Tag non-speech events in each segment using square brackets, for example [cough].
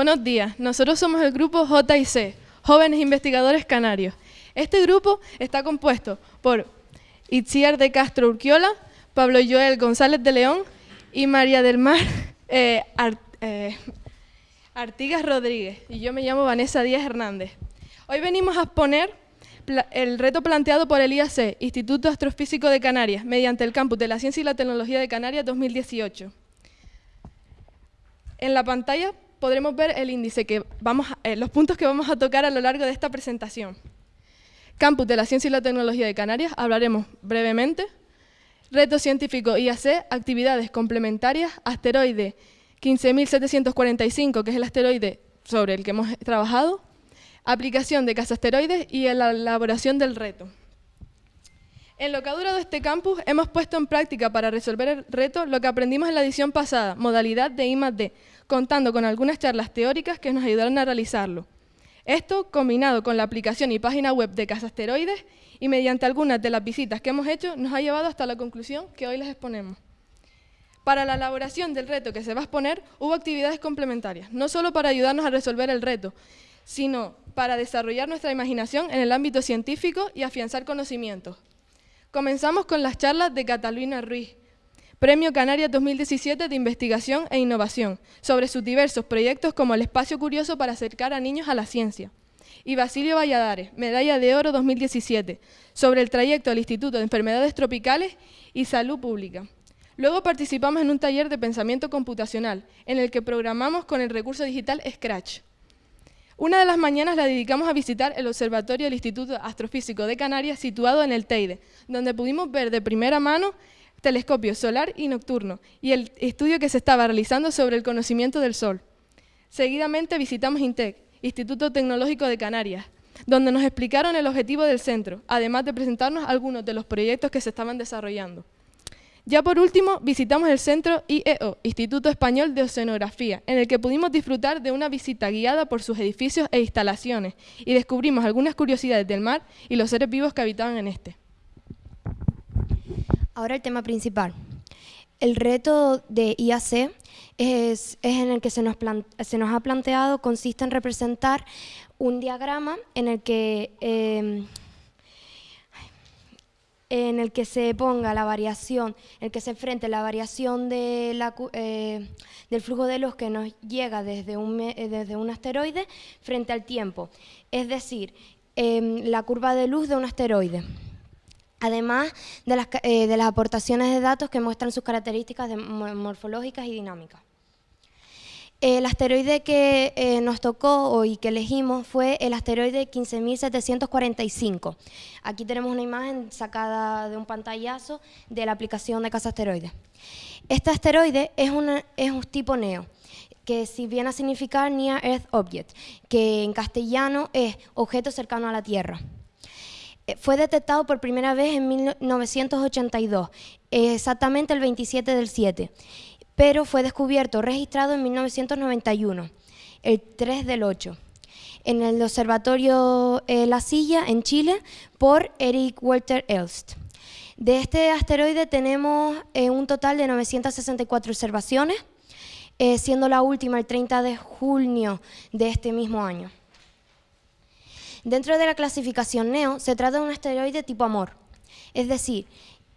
Buenos días, nosotros somos el grupo JIC, Jóvenes Investigadores Canarios. Este grupo está compuesto por Itziar de Castro Urquiola, Pablo Joel González de León y María del Mar [laughs] eh, eh, Artigas Rodríguez. Y yo me llamo Vanessa Díaz Hernández. Hoy venimos a exponer el reto planteado por el IAC, Instituto Astrofísico de Canarias, mediante el Campus de la Ciencia y la Tecnología de Canarias 2018. En la pantalla podremos ver el índice que vamos eh, los puntos que vamos a tocar a lo largo de esta presentación. Campus de la Ciencia y la Tecnología de Canarias, hablaremos brevemente. Reto científico IAC, actividades complementarias, asteroide 15.745, que es el asteroide sobre el que hemos trabajado, aplicación de cazasteroides y la elaboración del reto. En lo que ha durado este campus, hemos puesto en práctica para resolver el reto lo que aprendimos en la edición pasada, modalidad de I+.D., contando con algunas charlas teóricas que nos ayudaron a realizarlo. Esto, combinado con la aplicación y página web de Casasteroides y mediante algunas de las visitas que hemos hecho, nos ha llevado hasta la conclusión que hoy les exponemos. Para la elaboración del reto que se va a exponer, hubo actividades complementarias, no solo para ayudarnos a resolver el reto, sino para desarrollar nuestra imaginación en el ámbito científico y afianzar conocimientos. Comenzamos con las charlas de Catalina Ruiz, Premio Canarias 2017 de Investigación e Innovación, sobre sus diversos proyectos como el Espacio Curioso para acercar a niños a la ciencia. Y Basilio Valladares, Medalla de Oro 2017, sobre el trayecto del Instituto de Enfermedades Tropicales y Salud Pública. Luego participamos en un taller de pensamiento computacional, en el que programamos con el recurso digital Scratch. Una de las mañanas la dedicamos a visitar el observatorio del Instituto Astrofísico de Canarias situado en el Teide, donde pudimos ver de primera mano telescopio solar y nocturno y el estudio que se estaba realizando sobre el conocimiento del Sol. Seguidamente visitamos INTEC, Instituto Tecnológico de Canarias, donde nos explicaron el objetivo del centro, además de presentarnos algunos de los proyectos que se estaban desarrollando. Ya por último, visitamos el centro IEO, Instituto Español de Oceanografía, en el que pudimos disfrutar de una visita guiada por sus edificios e instalaciones y descubrimos algunas curiosidades del mar y los seres vivos que habitaban en este. Ahora el tema principal. El reto de IAC es, en el que se nos, ha planteado, consiste en representar un diagrama en el que em, en el que se ponga la variación, en el que se enfrente la variación eh, del flujo de luz que nos llega desde un, eh, asteroide frente al tiempo, es decir, em, la curva de luz de un asteroide. Además de las, eh, de las aportaciones de datos que muestran sus características morfológicas y dinámicas. El asteroide que eh, nos tocó y que elegimos fue el asteroide 15.745. Aquí tenemos una imagen sacada de un pantallazo de la aplicación de Casa Asteroides. Este asteroide es, es un tipo NEO, que si viene a significar Near Earth Object, que en castellano es objeto cercano a la Tierra. Eh, fue detectado por primera vez en 1982, exactamente el 27 del 7 pero fue descubierto, registrado en 1991, el 3 del 8, en el Observatorio eh, La Silla, en Chile, por Eric Walter Elst. De este asteroide tenemos eh, un total de 964 observaciones, siendo la última el 30 de junio de este mismo año. Dentro de la clasificación NEO se trata de un asteroide tipo Amor, es decir,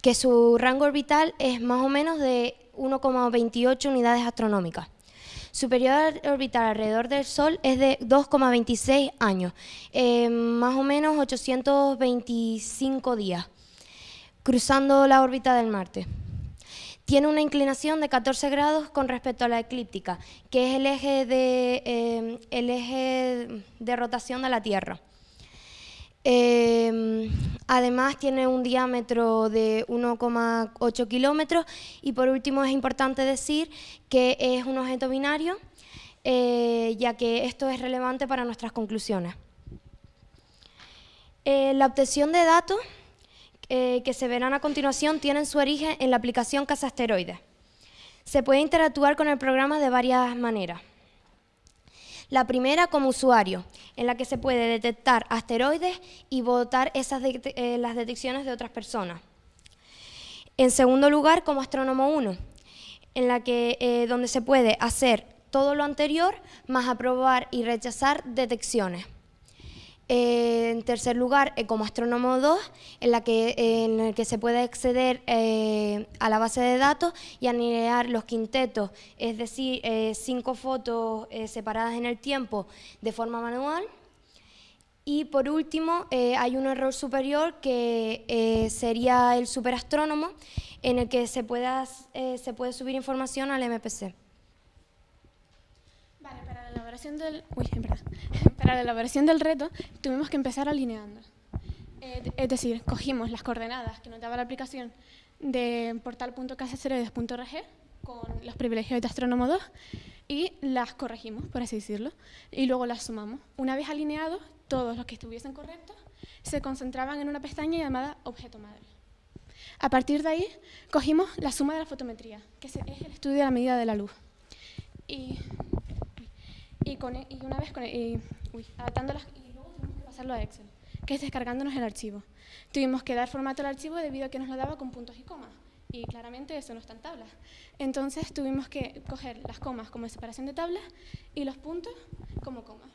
que su rango orbital es más o menos de 1,28 unidades astronómicas. Su periodo orbital alrededor del Sol es de 2,26 años, eh, más o menos 825 días, cruzando la órbita del Marte. Tiene una inclinación de 14 grados con respecto a la eclíptica, que es el eje de, eh, el eje de rotación de la Tierra. Em, además tiene un diámetro de 1,8 kilómetros y por último es importante decir que es un objeto binario, eh, ya que esto es relevante para nuestras conclusiones. Eh, la obtención de datos eh, que se verán a continuación tienen su origen en la aplicación Casasteroides. Se puede interactuar con el programa de varias maneras. La primera como usuario, en la que se puede detectar asteroides y votar eh, las detecciones de otras personas. En segundo lugar, como astrónomo 1, en la que, eh, donde se puede hacer todo lo anterior, más aprobar y rechazar detecciones. Eh, en tercer lugar, como Astrónomo 2, en, el que se puede acceder eh, a la base de datos y alinear los quintetos, es decir, eh, cinco fotos separadas en el tiempo de forma manual. Y por último, hay un error superior que sería el superastrónomo, en el que se, pueda, se puede subir información al MPC. Elaboración del, uy, [laughs] para la elaboración del reto tuvimos que empezar alineando. Eh, es decir, cogimos las coordenadas que nos daba la aplicación de portal.casasteroides.org con los privilegios de Astrónomo 2 y las corregimos, por así decirlo, y luego las sumamos. Una vez alineados, todos los que estuviesen correctos se concentraban en una pestaña llamada objeto madre. A partir de ahí, cogimos la suma de la fotometría, que es el estudio de la medida de la luz. Y y, con, e, y una vez con, e, y, uy, y luego tuvimos que pasarlo a Excel, que es descargándonos el archivo. Tuvimos que dar formato al archivo debido a que nos lo daba con puntos y comas. Y claramente eso no está en tablas. Entonces tuvimos que coger las comas como separación de tablas y los puntos como comas.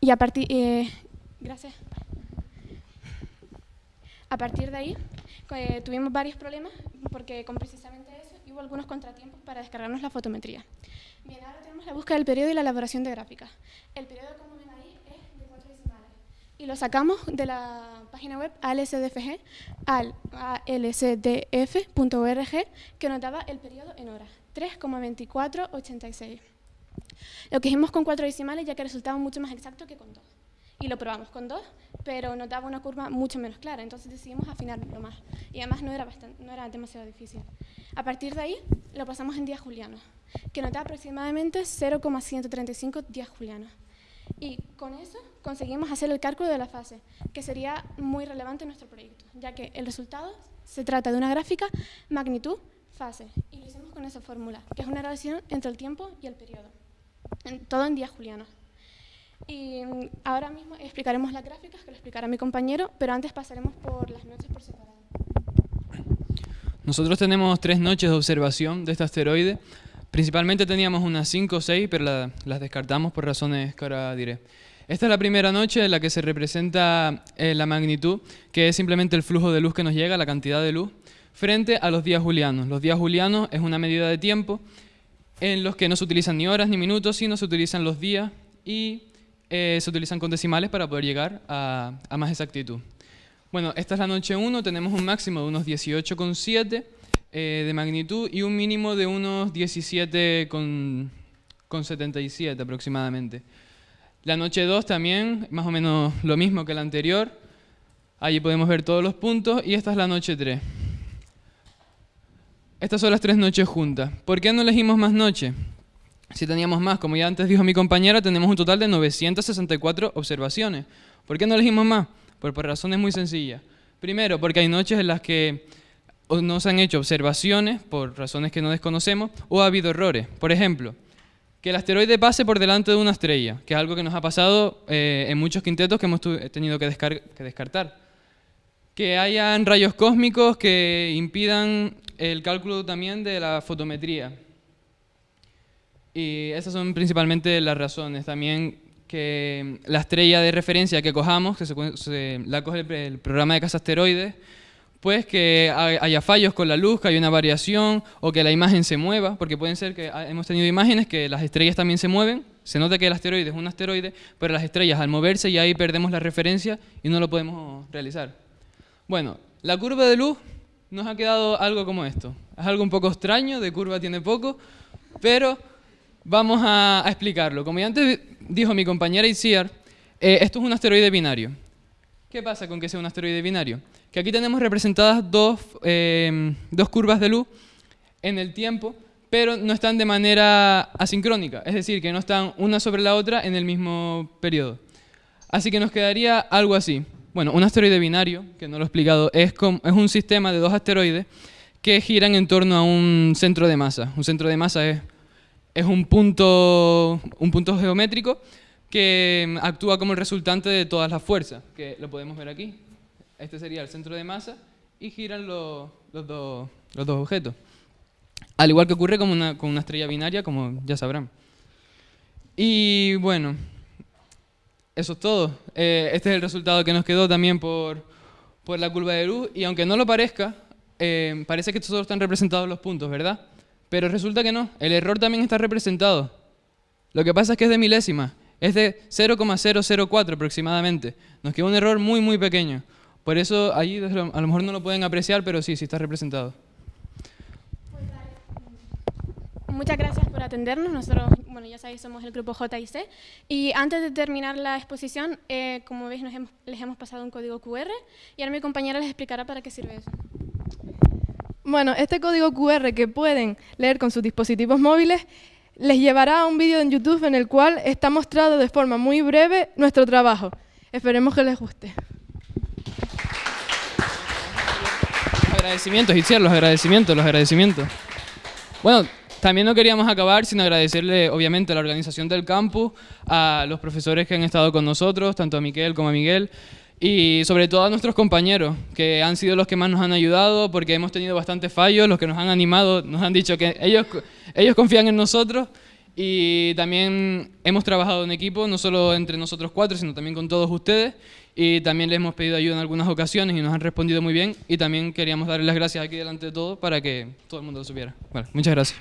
Y a partir... Eh, gracias. A partir de ahí eh, tuvimos varios problemas porque con precisamente eso hubo algunos contratiempos para descargarnos la fotometría. Bien, ahora tenemos la búsqueda del periodo y la elaboración de gráficas. El periodo, como ven ahí, es de cuatro decimales. Y lo sacamos de la página web ALSDFG al alsdf.org que nos daba el periodo en horas, 3,2486. Lo que hicimos con cuatro decimales ya que resultaba mucho más exacto que con dos. Y lo probamos con dos, pero nos daba una curva mucho menos clara, entonces decidimos afinarlo más. Y además no era, bastante, no era demasiado difícil. A partir de ahí lo pasamos en días julianos que nos da aproximadamente 0,135 días julianos. Y con eso conseguimos hacer el cálculo de la fase, que sería muy relevante en nuestro proyecto, ya que el resultado se trata de una gráfica magnitud-fase, y lo hicimos con esa fórmula, que es una relación entre el tiempo y el periodo, todo en días julianos. Y ahora mismo explicaremos las gráficas, que lo explicará mi compañero, pero antes pasaremos por las noches por separado. Nosotros tenemos tres noches de observación de este asteroide, Principalmente teníamos unas 5 o 6, pero las descartamos por razones que ahora diré. Esta es la primera noche en la que se representa eh, la magnitud, que es simplemente el flujo de luz que nos llega, la cantidad de luz, frente a los días julianos. Los días julianos es una medida de tiempo en los que no se utilizan ni horas ni minutos, sino se utilizan los días y eh, se utilizan con decimales para poder llegar a, a más exactitud. Bueno, esta es la noche 1, tenemos un máximo de unos 18,7 eh, de magnitud y un mínimo de unos 17 con, 77 aproximadamente. La noche 2 también, más o menos lo mismo que la anterior. Allí podemos ver todos los puntos y esta es la noche 3. Estas son las tres noches juntas. ¿Por qué no elegimos más noches? Si teníamos más, como ya antes dijo mi compañera, tenemos un total de 964 observaciones. ¿Por qué no elegimos más? Por razones muy sencillas. Primero, porque hay noches en las que no se han hecho observaciones por razones que no desconocemos o ha habido errores. Por ejemplo, que el asteroide pase por delante de una estrella, que es algo que nos ha pasado eh, en muchos quintetos que hemos tenido que, que descartar. Que hayan rayos cósmicos que impidan el cálculo también de la fotometría. Y esas son principalmente las razones. También que la estrella de referencia que cojamos, que se, la coge el, programa de casa asteroides, pues que haya fallos con la luz, que haya una variación o que la imagen se mueva, porque pueden ser que hemos tenido imágenes que las estrellas también se mueven, se nota que el asteroide es un asteroide, pero las estrellas al moverse y ahí perdemos la referencia y no lo podemos realizar. Bueno, la curva de luz nos ha quedado algo como esto. Es algo un poco extraño, de curva tiene poco, pero vamos a, explicarlo. Como ya antes dijo mi compañera Isiar, eh, esto es un asteroide binario. ¿Qué pasa con que sea un asteroide binario? Que aquí tenemos representadas em, dos, curvas de luz en el tiempo, pero no están de manera asincrónica, es decir, que no están una sobre la otra en el mismo periodo. Así que nos quedaría algo así. Bueno, un asteroide binario, que no lo he explicado, es, es un sistema de dos asteroides que giran en torno a un centro de masa. Un centro de masa es, es un, punto, un punto geométrico que mm, actúa como el resultante de todas las fuerzas, que lo podemos ver aquí. Este sería el centro de masa y giran los, dos, objetos. al igual que ocurre con una, con una estrella binaria, como ya sabrán. Y bueno, eso es todo. Eh, este es el resultado que nos quedó también por, por la curva de luz. Y aunque no lo parezca, eh, parece que solo están representados los puntos, ¿verdad? Pero resulta que no. El error también está representado. Lo que pasa es que es de milésima. Es de 0,004 aproximadamente. Nos queda un error muy, muy pequeño. Por eso allí a lo mejor no lo pueden apreciar, pero sí, sí está representado. Muchas gracias por atendernos. Nosotros, bueno, ya sabéis, somos el grupo JIC. Y antes de terminar la exposición, eh, como veis, les hemos pasado un código QR y ahora mi compañera les explicará para qué sirve eso. Bueno, este código QR que pueden leer con sus dispositivos móviles les llevará a un vídeo en YouTube en el cual está mostrado de forma muy breve nuestro trabajo. Esperemos que les guste. Los agradecimientos, Itziar, los agradecimientos, los agradecimientos. Bueno, también no queríamos acabar sin agradecerle, obviamente, a la organización del campus, a los profesores que han estado con nosotros, tanto a Miquel como a Miguel, y sobre todo a nuestros compañeros, que han sido los que más nos han ayudado, porque hemos tenido bastantes fallos, los que nos han animado, nos han dicho que ellos, ellos confían en nosotros, y también hemos trabajado en equipo, no solo entre nosotros cuatro, sino también con todos ustedes, y también les hemos pedido ayuda en algunas ocasiones y nos han respondido muy bien, y también queríamos darles las gracias aquí delante de todos para que todo el mundo lo supiera. Bueno, muchas gracias.